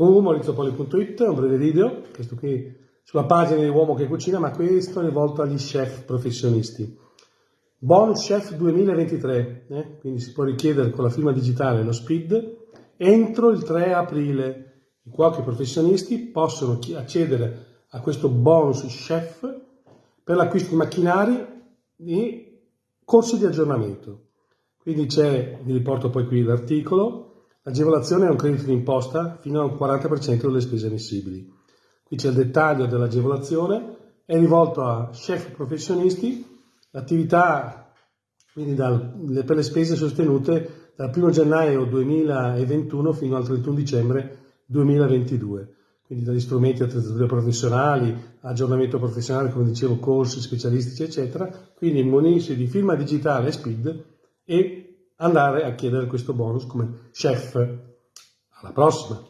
Uh, maurizopoli.it, un breve video, questo qui sulla pagina di Uomo che cucina, ma questo è rivolto agli chef professionisti. Bonus Chef 2023, eh? quindi si può richiedere con la firma digitale lo SPID entro il 3 aprile. I cuochi professionisti possono accedere a questo bonus chef per l'acquisto di macchinari e corsi di aggiornamento. Quindi c'è, vi riporto poi qui l'articolo, L'agevolazione è un credito d'imposta fino al 40% delle spese ammissibili. Qui c'è il dettaglio dell'agevolazione, è rivolto a chef professionisti, l'attività quindi dal, per le spese sostenute dal 1 gennaio 2021 fino al 31 dicembre 2022, quindi dagli strumenti attrezzature professionali, aggiornamento professionale, come dicevo, corsi specialistici, eccetera, quindi munirsi di firma digitale SPID e andare a chiedere questo bonus come chef. Alla prossima!